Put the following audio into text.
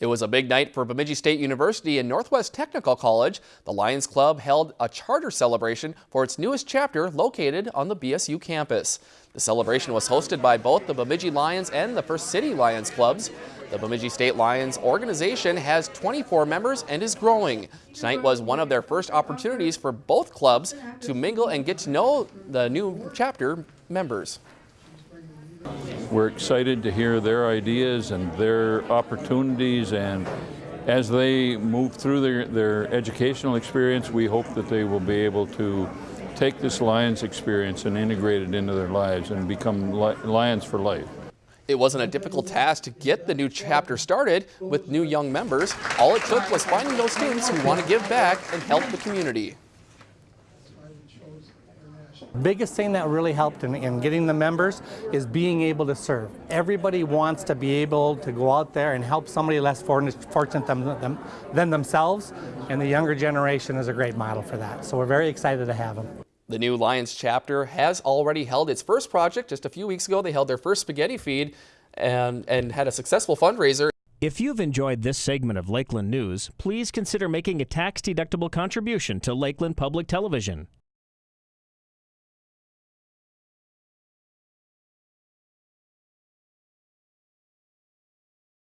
It was a big night for Bemidji State University and Northwest Technical College. The Lions Club held a charter celebration for its newest chapter located on the BSU campus. The celebration was hosted by both the Bemidji Lions and the First City Lions clubs. The Bemidji State Lions organization has 24 members and is growing. Tonight was one of their first opportunities for both clubs to mingle and get to know the new chapter members. We're excited to hear their ideas and their opportunities and as they move through their, their educational experience, we hope that they will be able to take this Lions experience and integrate it into their lives and become Lions for life. It wasn't a difficult task to get the new chapter started with new young members. All it took was finding those students who want to give back and help the community. Biggest thing that really helped in, in, getting the members is being able to serve. Everybody wants to be able to go out there and help somebody less fortunate than, them, than themselves, and the younger generation is a great model for that. So we're very excited to have them. The new Lions chapter has already held its first project. Just a few weeks ago, they held their first spaghetti feed and, and had a successful fundraiser. If you've enjoyed this segment of Lakeland News, please consider making a tax-deductible contribution to Lakeland Public Television.